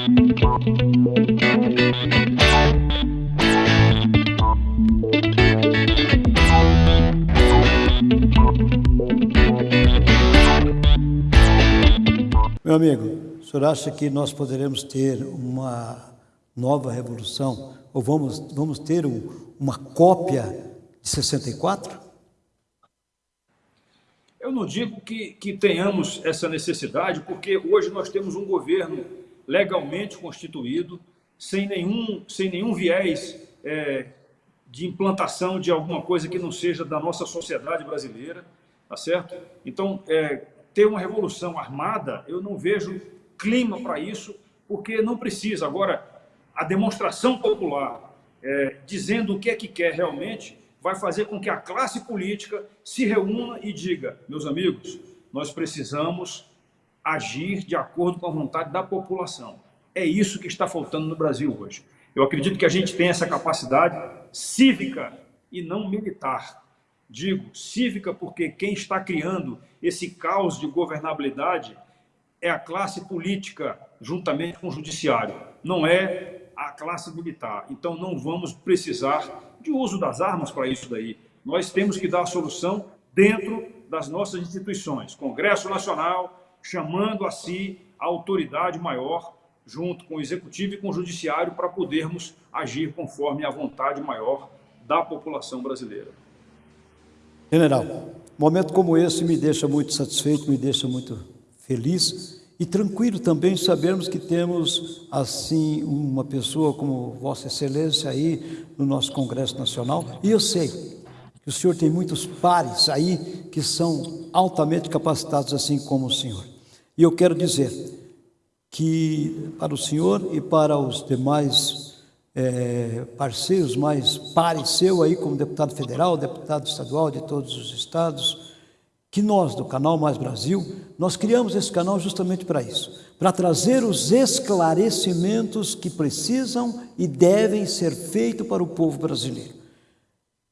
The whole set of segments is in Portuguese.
Meu amigo, o senhor acha que nós poderemos ter uma nova revolução? Ou vamos, vamos ter um, uma cópia de 64? Eu não digo que, que tenhamos essa necessidade, porque hoje nós temos um governo legalmente constituído, sem nenhum, sem nenhum viés é, de implantação de alguma coisa que não seja da nossa sociedade brasileira, tá certo? Então, é, ter uma revolução armada, eu não vejo clima para isso, porque não precisa. Agora, a demonstração popular, é, dizendo o que é que quer realmente, vai fazer com que a classe política se reúna e diga, meus amigos, nós precisamos agir de acordo com a vontade da população. É isso que está faltando no Brasil hoje. Eu acredito que a gente tem essa capacidade cívica e não militar. Digo cívica porque quem está criando esse caos de governabilidade é a classe política, juntamente com o judiciário, não é a classe militar. Então não vamos precisar de uso das armas para isso daí. Nós temos que dar a solução dentro das nossas instituições. Congresso Nacional, chamando a si a autoridade maior, junto com o Executivo e com o Judiciário, para podermos agir conforme a vontade maior da população brasileira. General, momento como esse me deixa muito satisfeito, me deixa muito feliz e tranquilo também sabermos que temos, assim, uma pessoa como Vossa Excelência aí no nosso Congresso Nacional. E eu sei que o senhor tem muitos pares aí que são altamente capacitados, assim como o senhor. E eu quero dizer que para o senhor e para os demais é, parceiros mais pares seu aí, como deputado federal, deputado estadual de todos os estados, que nós, do canal Mais Brasil, nós criamos esse canal justamente para isso, para trazer os esclarecimentos que precisam e devem ser feitos para o povo brasileiro.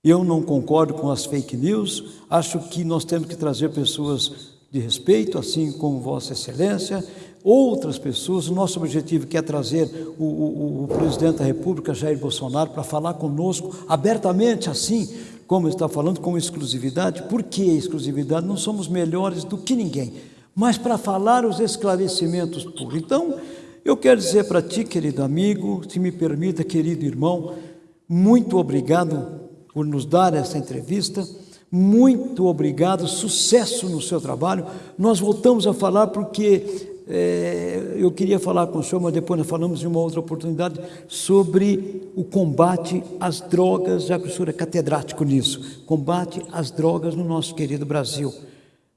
Eu não concordo com as fake news, acho que nós temos que trazer pessoas de respeito, assim como Vossa Excelência, outras pessoas. O nosso objetivo é trazer o, o, o presidente da República, Jair Bolsonaro, para falar conosco abertamente, assim como está falando, com exclusividade. Por que exclusividade? Não somos melhores do que ninguém, mas para falar os esclarecimentos puros. Então, eu quero dizer para ti, querido amigo, se me permita, querido irmão, muito obrigado por nos dar essa entrevista. Muito obrigado, sucesso no seu trabalho. Nós voltamos a falar porque é, eu queria falar com o senhor, mas depois nós falamos em uma outra oportunidade, sobre o combate às drogas, já que o senhor é catedrático nisso, combate às drogas no nosso querido Brasil.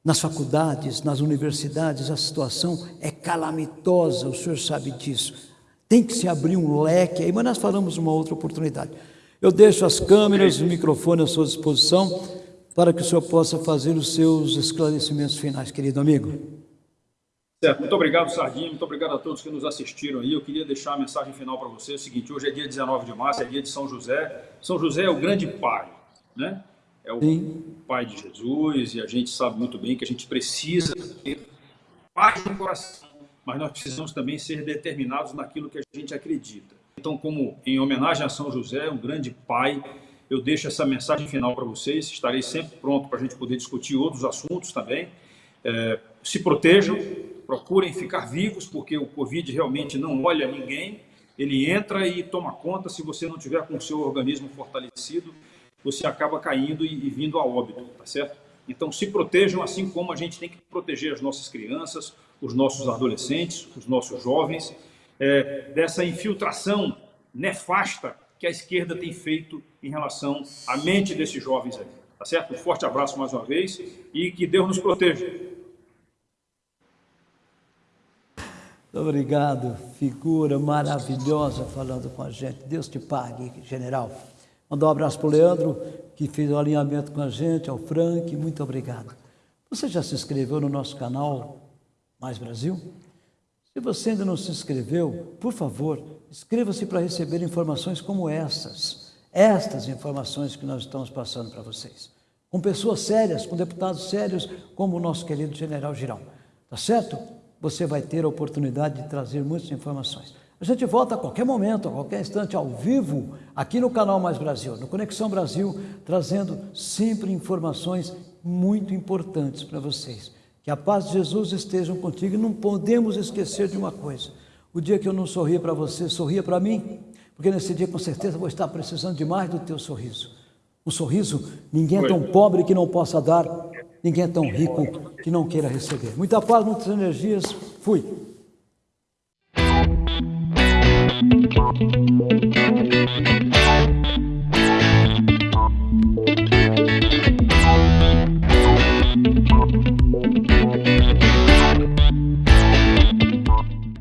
Nas faculdades, nas universidades, a situação é calamitosa, o senhor sabe disso. Tem que se abrir um leque aí, mas nós falamos uma outra oportunidade. Eu deixo as câmeras, o microfone à sua disposição para que o senhor possa fazer os seus esclarecimentos finais, querido amigo. Certo, muito obrigado, Sardinha, muito obrigado a todos que nos assistiram aí. Eu queria deixar a mensagem final para você, é o seguinte, hoje é dia 19 de março, é dia de São José. São José é o grande pai, né? É o Sim. pai de Jesus e a gente sabe muito bem que a gente precisa ter paz no coração, mas nós precisamos também ser determinados naquilo que a gente acredita. Então, como em homenagem a São José, um grande pai, eu deixo essa mensagem final para vocês. Estarei sempre pronto para a gente poder discutir outros assuntos também. É, se protejam, procurem ficar vivos, porque o Covid realmente não olha ninguém, ele entra e toma conta, se você não tiver com o seu organismo fortalecido, você acaba caindo e, e vindo a óbito, tá certo? Então se protejam assim como a gente tem que proteger as nossas crianças, os nossos adolescentes, os nossos jovens, é, dessa infiltração nefasta que a esquerda tem feito em relação à mente desses jovens aí. Tá certo? Um forte abraço mais uma vez e que Deus nos proteja. Obrigado, figura maravilhosa falando com a gente. Deus te pague, general. Mandar um abraço para o Leandro, que fez o alinhamento com a gente, ao Frank, muito obrigado. Você já se inscreveu no nosso canal Mais Brasil? Se você ainda não se inscreveu, por favor, inscreva-se para receber informações como essas, estas informações que nós estamos passando para vocês. Com pessoas sérias, com deputados sérios, como o nosso querido general Girão. Tá certo? você vai ter a oportunidade de trazer muitas informações. A gente volta a qualquer momento, a qualquer instante, ao vivo, aqui no canal Mais Brasil, no Conexão Brasil, trazendo sempre informações muito importantes para vocês. Que a paz de Jesus esteja contigo e não podemos esquecer de uma coisa. O dia que eu não sorria para você, sorria para mim, porque nesse dia com certeza vou estar precisando demais do teu sorriso. Um sorriso, ninguém é tão pobre que não possa dar, ninguém é tão rico que não queira receber. Muita paz, muitas energias. Fui.